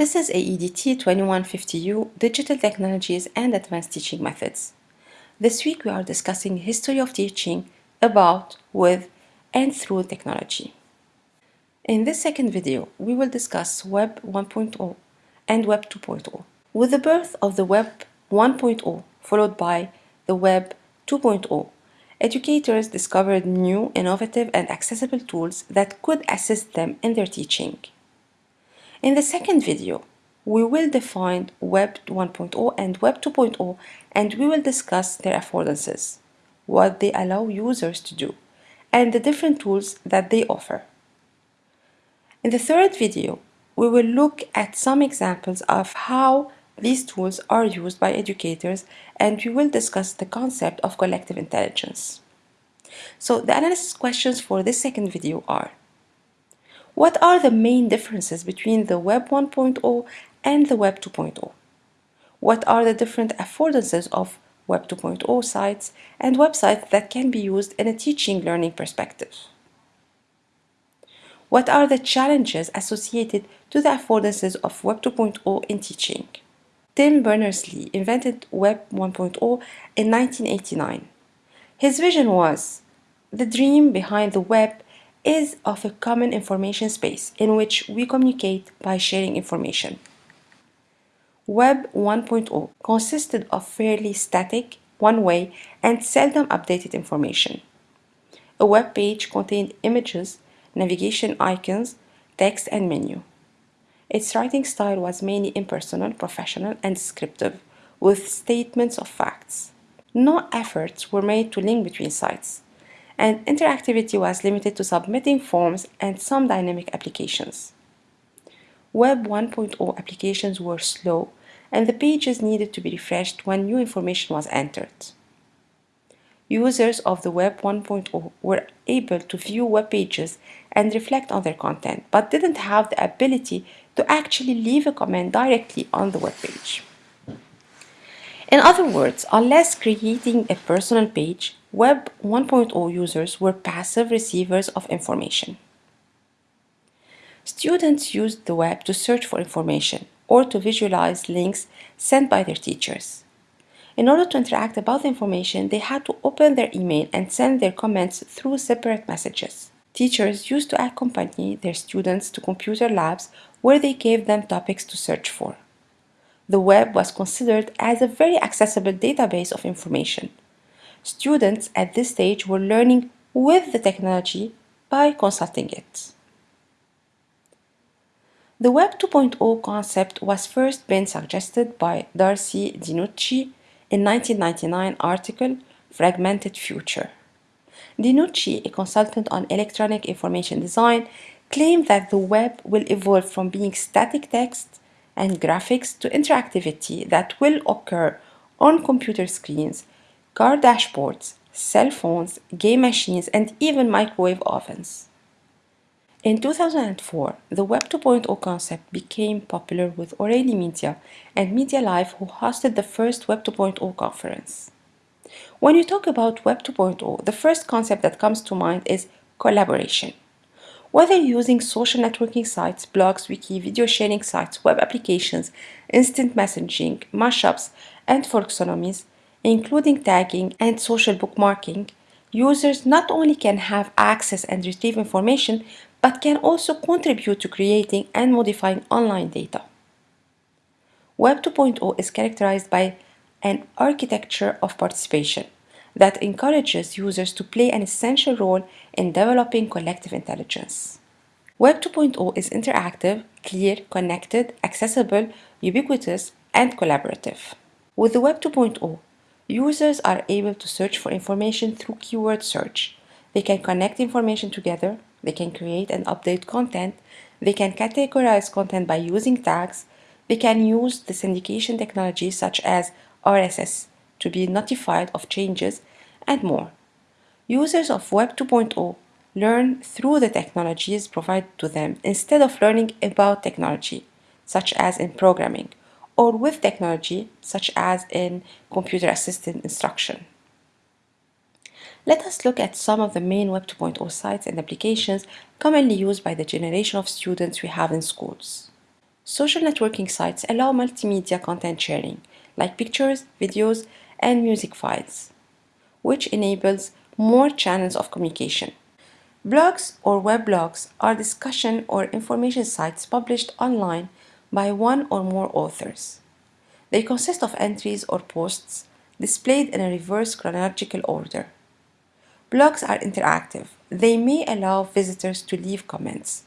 This is AEDT 2150U Digital Technologies and Advanced Teaching Methods. This week we are discussing history of teaching about, with, and through technology. In this second video, we will discuss Web 1.0 and Web 2.0. With the birth of the Web 1.0 followed by the Web 2.0, educators discovered new, innovative, and accessible tools that could assist them in their teaching. In the second video, we will define Web 1.0 and Web 2.0 and we will discuss their affordances, what they allow users to do, and the different tools that they offer. In the third video, we will look at some examples of how these tools are used by educators and we will discuss the concept of collective intelligence. So the analysis questions for this second video are what are the main differences between the Web 1.0 and the Web 2.0? What are the different affordances of Web 2.0 sites and websites that can be used in a teaching learning perspective? What are the challenges associated to the affordances of Web 2.0 in teaching? Tim Berners-Lee invented Web 1.0 in 1989. His vision was the dream behind the web is of a common information space in which we communicate by sharing information. Web 1.0 consisted of fairly static, one-way, and seldom updated information. A web page contained images, navigation icons, text, and menu. Its writing style was mainly impersonal, professional, and descriptive, with statements of facts. No efforts were made to link between sites and interactivity was limited to submitting forms and some dynamic applications. Web 1.0 applications were slow and the pages needed to be refreshed when new information was entered. Users of the Web 1.0 were able to view web pages and reflect on their content, but didn't have the ability to actually leave a comment directly on the web page. In other words, unless creating a personal page, Web 1.0 users were passive receivers of information. Students used the web to search for information or to visualize links sent by their teachers. In order to interact about the information, they had to open their email and send their comments through separate messages. Teachers used to accompany their students to computer labs where they gave them topics to search for. The web was considered as a very accessible database of information students at this stage were learning with the technology by consulting it. The Web 2.0 concept was first been suggested by Darcy DiNucci in 1999 article Fragmented Future. DiNucci, a consultant on electronic information design, claimed that the web will evolve from being static text and graphics to interactivity that will occur on computer screens car dashboards, cell phones, game machines, and even microwave ovens. In 2004, the Web 2.0 concept became popular with O'Reilly Media and MediaLive who hosted the first Web 2.0 conference. When you talk about Web 2.0, the first concept that comes to mind is collaboration. Whether using social networking sites, blogs, wiki, video sharing sites, web applications, instant messaging, mashups, and folksonomies, including tagging and social bookmarking, users not only can have access and retrieve information, but can also contribute to creating and modifying online data. Web 2.0 is characterized by an architecture of participation that encourages users to play an essential role in developing collective intelligence. Web 2.0 is interactive, clear, connected, accessible, ubiquitous, and collaborative. With the Web 2.0, Users are able to search for information through keyword search. They can connect information together, they can create and update content, they can categorize content by using tags, they can use the syndication technology such as RSS to be notified of changes, and more. Users of Web 2.0 learn through the technologies provided to them instead of learning about technology, such as in programming or with technology such as in computer-assisted instruction. Let us look at some of the main Web 2.0 sites and applications commonly used by the generation of students we have in schools. Social networking sites allow multimedia content sharing, like pictures, videos, and music files, which enables more channels of communication. Blogs or weblogs are discussion or information sites published online by one or more authors. They consist of entries or posts displayed in a reverse chronological order. Blogs are interactive. They may allow visitors to leave comments.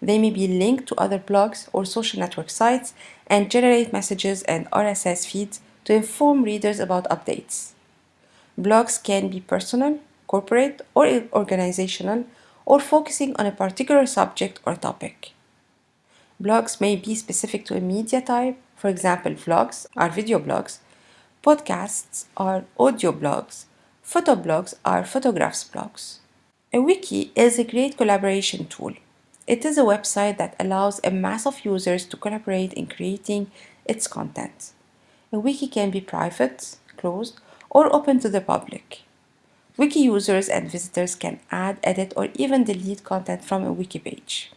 They may be linked to other blogs or social network sites and generate messages and RSS feeds to inform readers about updates. Blogs can be personal, corporate, or organizational, or focusing on a particular subject or topic. Blogs may be specific to a media type, for example, vlogs are video blogs, podcasts are audio blogs, photoblogs are photographs blogs. A wiki is a great collaboration tool. It is a website that allows a mass of users to collaborate in creating its content. A wiki can be private, closed, or open to the public. Wiki users and visitors can add, edit, or even delete content from a wiki page.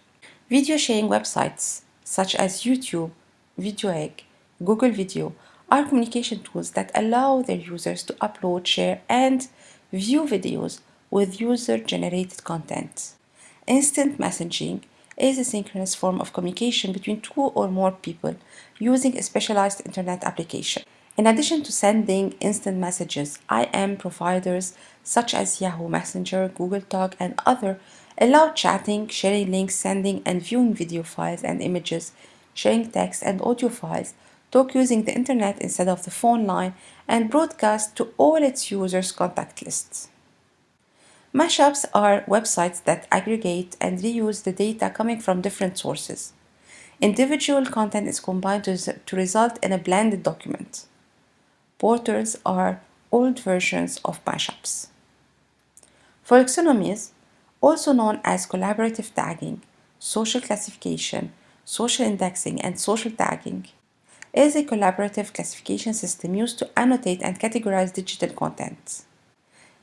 Video sharing websites such as YouTube, VideoEgg, Google Video are communication tools that allow their users to upload, share, and view videos with user-generated content. Instant messaging is a synchronous form of communication between two or more people using a specialized internet application. In addition to sending instant messages, IM providers such as Yahoo Messenger, Google Talk, and other allow chatting, sharing links, sending and viewing video files and images, sharing text and audio files, talk using the internet instead of the phone line, and broadcast to all its users' contact lists. Mashups are websites that aggregate and reuse the data coming from different sources. Individual content is combined to, to result in a blended document. Portals are old versions of mashups. Folksonomies, also known as collaborative tagging, social classification, social indexing, and social tagging, is a collaborative classification system used to annotate and categorize digital content.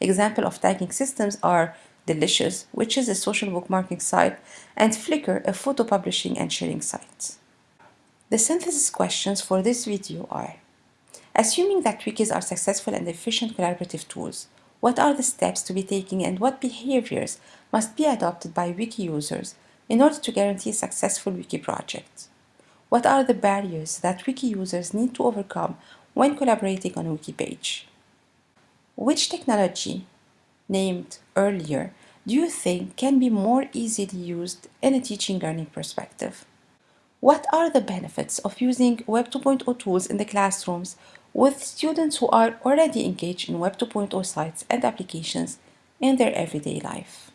Example of tagging systems are Delicious, which is a social bookmarking site, and Flickr, a photo publishing and sharing site. The synthesis questions for this video are Assuming that wikis are successful and efficient collaborative tools, what are the steps to be taken and what behaviors must be adopted by wiki users in order to guarantee a successful wiki project? What are the barriers that wiki users need to overcome when collaborating on a wiki page? Which technology, named earlier, do you think can be more easily used in a teaching learning perspective? What are the benefits of using Web 2.0 tools in the classrooms with students who are already engaged in Web 2.0 sites and applications in their everyday life?